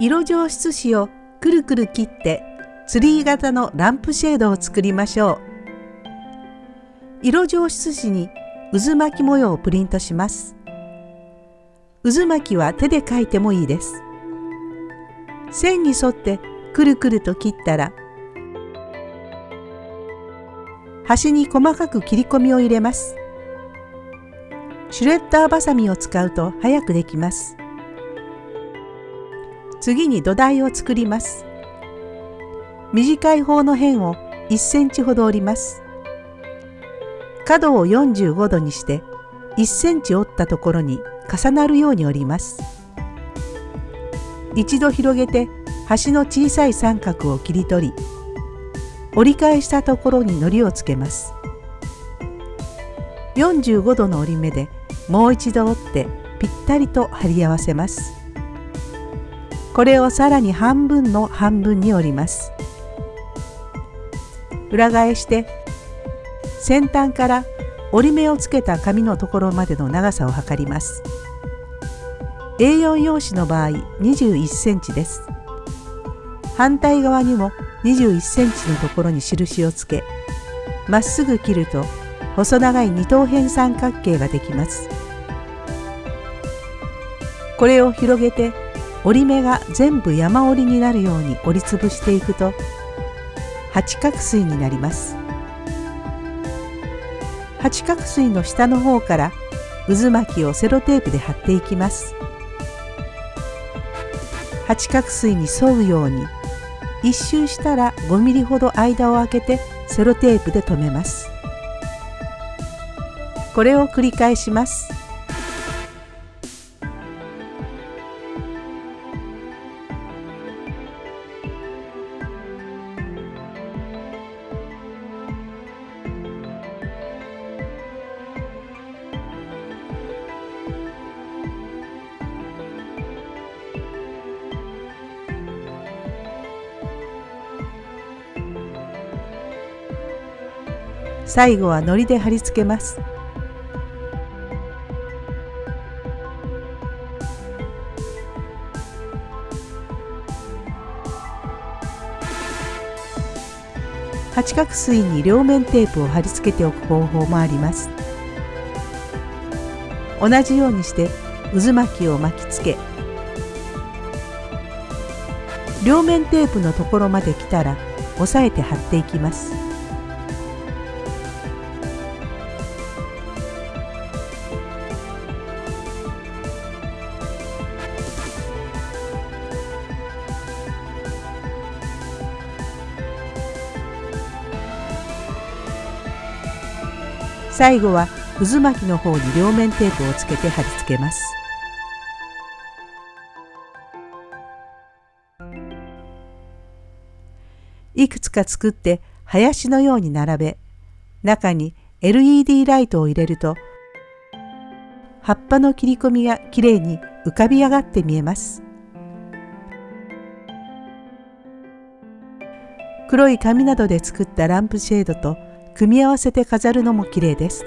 色上質紙をくるくる切ってツリー型のランプシェードを作りましょう。色上質紙に渦巻き模様をプリントします。渦巻きは手で描いてもいいです。線に沿ってくるくると切ったら端に細かく切り込みを入れます。シュレッダーバサミを使うと早くできます。次に土台を作ります。短い方の辺を1センチほど折ります。角を45度にして1センチ折ったところに重なるように折ります。一度広げて端の小さい三角を切り取り折り返したところに糊をつけます。45度の折り目でもう一度折ってぴったりと貼り合わせます。これをさらに半分の半分に折ります。裏返して先端から折り目をつけた紙のところまでの長さを測ります。A4 用紙の場合21センチです。反対側にも21センチのところに印をつけまっすぐ切ると細長い二等辺三角形ができます。これを広げて折り目が全部山折りになるように折りつぶしていくと八角錐になります。八角錐の下の方から渦巻きをセロテープで貼っていきます。八角錐に沿うように一周したら5ミリほど間を空けてセロテープで留めます。これを繰り返します。最後は糊で貼り付けます。八角錐に両面テープを貼り付けておく方法もあります。同じようにして渦巻きを巻きつけ両面テープのところまで来たら押さえて貼っていきます。最後は渦巻きの方に両面テープをつけて貼り付けます。いくつか作って林のように並べ中に LED ライトを入れると葉っぱの切り込みがきれいに浮かび上がって見えます。黒い紙などで作ったランプシェードと組み合わせて飾るのも綺麗です。